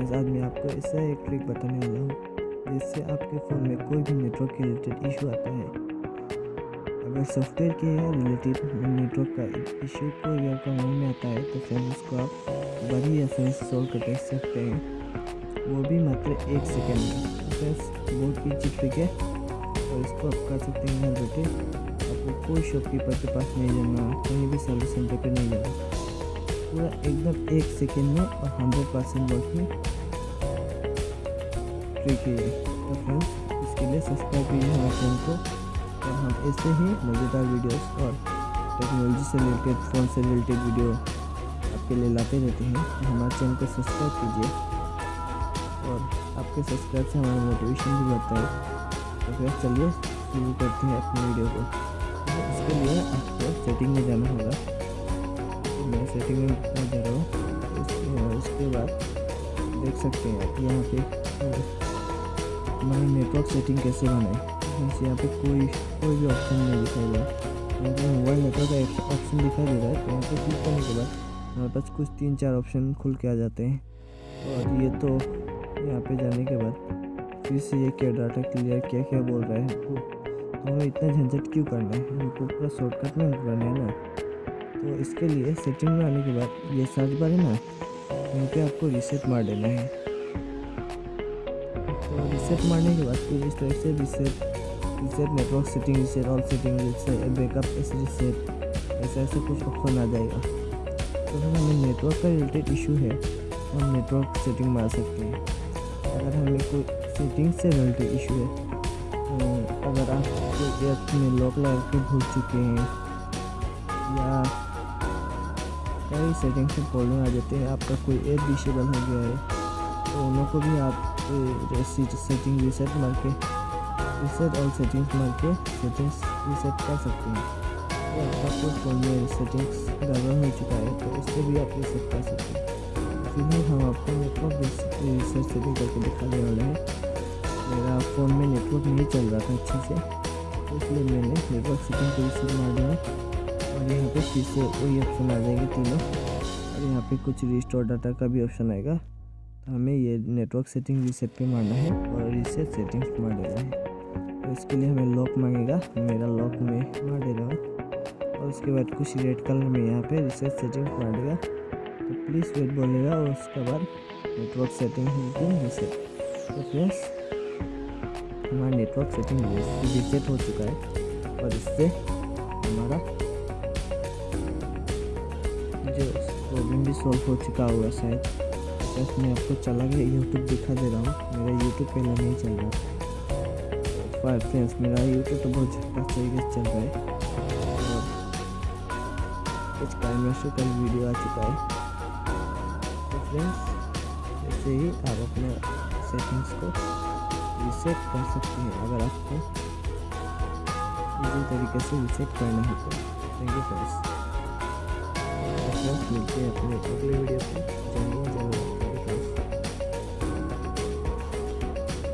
Friends आज मैं आपको ऐसा एक ट्रिक बताने वाला हूँ, जिससे आपके फ़ोन में कोई भी नेटवर्क के रिलेटेड इशू आता है। अगर सॉफ्टवेयर के रिलेटेड नेटवर्क का इशू को या काम में आता है तो फ्रेंड्स उसको आप बड़ी आसानी से सॉल्व कर सकते हैं। वो भी मात्र एक सेकेंड में। फ्रेंड्स बहुत ईजी ट्रिक है। और इसको आप कर सकते हैं यहाँ बैठे। आपको कोई शॉपकीपर के पास नहीं जाना, कहीं भी सर्विस सेंटर पर नहीं जाना। पूरा एकदम एक सेकेंड में और हंड्रेड परसेंट वर्किंग ट्रिक है तो फ्रेंड्स इसके लिए सब्सक्राइब कीजिए हमारे चैनल को। और हम ऐसे ही मज़ेदार वीडियोस और टेक्नोलॉजी से रिलेटेड फ़ोन से रिलेटेड वीडियो आपके लिए लाते रहते हैं। तो हमारे चैनल को सब्सक्राइब कीजिए। और आपके सब्सक्राइब से हमारा मोटिवेशन भी बढ़ता है। तो फिर चलिए शुरू करते हैं अपनी वीडियो को। तो इसके लिए आपको सेटिंग में जाना होगा। सेटिंग में जा रहा हूँ उसके बाद देख सकते हैं यहाँ पे हमारी नेटवर्क सेटिंग कैसे बनाए बस यहाँ पे कोई कोई भी ऑप्शन नहीं दिखाई दे रहा। पे मोबाइल नेटवर्क का ऑप्शन दिखाई दे रहा है तो यहाँ पे क्लिक करने के बाद हमारे पास कुछ तीन चार ऑप्शन खुल के आ जाते हैं। और ये तो यहाँ पे जाने के बाद फिर से ये क्या डाटा क्लियर क्या क्या बोल रहा है? हमको तो हमें इतना झंझट क्यों करना है? हमको पूरा शॉर्टकट में करना है ना। तो इसके लिए सेटिंग में आने के बाद ये सर्च बार है ना, यहाँ पे आपको रिसेट मार देना है। तो रिसेट मारने के बाद फिर इस तरह से reset reset network setting reset all setting reset backup ऐसे रिसेट ऐसा ऐसा कुछ ऑप्शन आ जाएगा। तो अगर हमें नेटवर्क का रिलेटेड इशू है, हम नेटवर्क सेटिंग मार सकते हैं। अगर हमें कोई सेटिंग से रिलेटेड इशू है अगर आप में लॉक लगा के भूल चुके हैं, या कई सेटिंग्स में प्रॉब्लम आ जाते हैं, आपका कोई ऐप डिसेबल हो गया है तो उन को भी आप सेटिंग रिसेट मार के रिसेट और सेटिंग्स मार के सेटिंग्स रिसेट कर सकते हैं। तो आपका कोई फ़ोन में सेटिंग्स गड़बड़ हो चुका है तो उससे भी आप रिसेट कर सकते हैं। फ़िलहाल हम आपको नेटवर्क रिसेट सेटिंग करके दिखाने वाले हैं। मेरा फ़ोन में नेटवर्क नहीं चल रहा था अच्छे से तो इसलिए मैंने नेटवर्क सेटिंग को रिसेट मार दिया। और यहाँ पे फिर से वही ऑप्शन आ जाएँगे तीनों। और यहाँ पे कुछ रिस्टोर डाटा का भी ऑप्शन आएगा। तो हमें ये नेटवर्क सेटिंग रीसेट पे मारना है और रीसेट सेटिंग्स मार देना है। तो इसके लिए हमें लॉक मांगेगा। मेरा लॉक में मार दे रहा हूँ। और उसके बाद कुछ रेड कलर में यहाँ पे रीसेट सेटिंग्स मार देगा। तो प्लीज़ वेट बोलेगा और उसके बाद नेटवर्क सेटिंग रीसेट तो फ्रेंड्स हमारा नेटवर्क सेटिंग रीसेट हो चुका है। और इससे हमारा प्रॉब्लम भी सॉल्व हो चुका होगा शायद बस मैं आपको चला गया यूट्यूब दिखा दे रहा हूँ मेरा यूट्यूब पहले नहीं चल रहा फाइव फ्रेंड्स मेरा यूट्यूब तो बहुत झटका तरीके से चल रहा है और कुछ काइमेस्टर का वीडियो आ चुका है तो फ्रेंड्स ऐसे ही आप अपने सेटिंग्स को रिसेट कर सकते हैं अगर आपको इसी तरीके से रिसेट करना है तो थैंक यू फ्रेंड्स मिलते हैं अपने अगले वीडियो पे जय जय